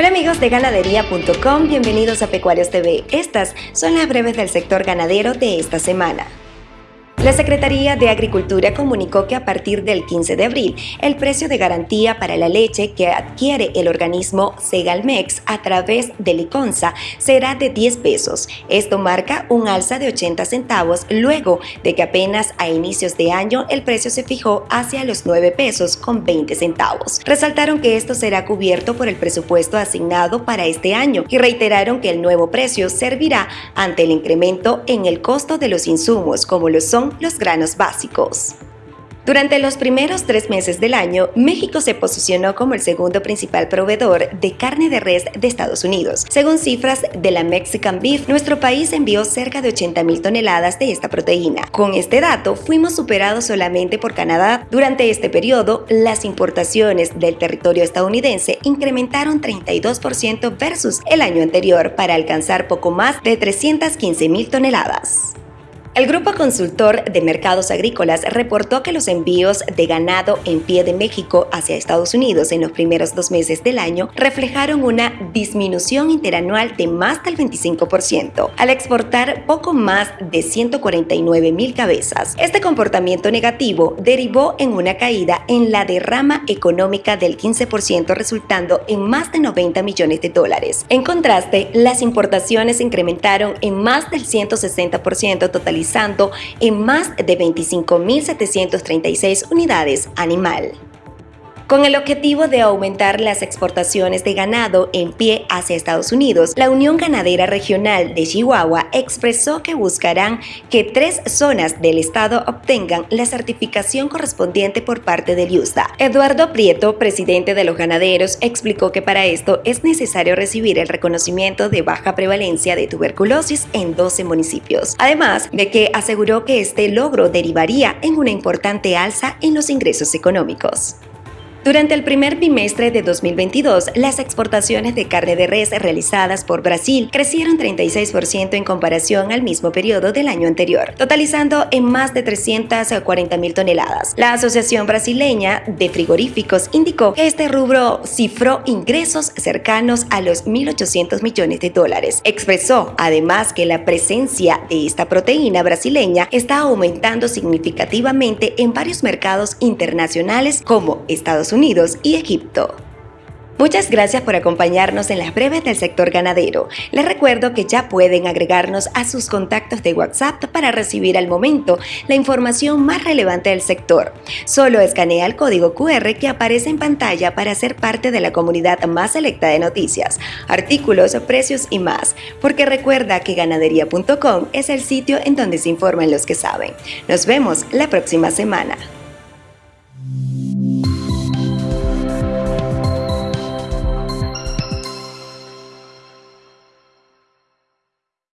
Hola amigos de ganadería.com, bienvenidos a Pecuarios TV. Estas son las breves del sector ganadero de esta semana. La Secretaría de Agricultura comunicó que a partir del 15 de abril, el precio de garantía para la leche que adquiere el organismo Segalmex a través de Liconza será de 10 pesos. Esto marca un alza de 80 centavos luego de que apenas a inicios de año el precio se fijó hacia los 9 pesos con 20 centavos. Resaltaron que esto será cubierto por el presupuesto asignado para este año y reiteraron que el nuevo precio servirá ante el incremento en el costo de los insumos como lo son los granos básicos. Durante los primeros tres meses del año, México se posicionó como el segundo principal proveedor de carne de res de Estados Unidos. Según cifras de la Mexican Beef, nuestro país envió cerca de 80 mil toneladas de esta proteína. Con este dato, fuimos superados solamente por Canadá. Durante este periodo, las importaciones del territorio estadounidense incrementaron 32% versus el año anterior para alcanzar poco más de 315 mil toneladas. El Grupo Consultor de Mercados Agrícolas reportó que los envíos de ganado en pie de México hacia Estados Unidos en los primeros dos meses del año reflejaron una disminución interanual de más del 25%, al exportar poco más de 149 mil cabezas. Este comportamiento negativo derivó en una caída en la derrama económica del 15%, resultando en más de 90 millones de dólares. En contraste, las importaciones incrementaron en más del 160% en más de 25.736 unidades animal con el objetivo de aumentar las exportaciones de ganado en pie hacia Estados Unidos. La Unión Ganadera Regional de Chihuahua expresó que buscarán que tres zonas del estado obtengan la certificación correspondiente por parte del USDA. Eduardo Prieto, presidente de los ganaderos, explicó que para esto es necesario recibir el reconocimiento de baja prevalencia de tuberculosis en 12 municipios. Además de que aseguró que este logro derivaría en una importante alza en los ingresos económicos. Durante el primer bimestre de 2022, las exportaciones de carne de res realizadas por Brasil crecieron 36% en comparación al mismo periodo del año anterior, totalizando en más de 340 mil toneladas. La Asociación Brasileña de Frigoríficos indicó que este rubro cifró ingresos cercanos a los 1.800 millones de dólares. Expresó además que la presencia de esta proteína brasileña está aumentando significativamente en varios mercados internacionales como Unidos y Egipto. Muchas gracias por acompañarnos en las breves del sector ganadero. Les recuerdo que ya pueden agregarnos a sus contactos de WhatsApp para recibir al momento la información más relevante del sector. Solo escanea el código QR que aparece en pantalla para ser parte de la comunidad más selecta de noticias, artículos, precios y más, porque recuerda que ganadería.com es el sitio en donde se informan los que saben. Nos vemos la próxima semana.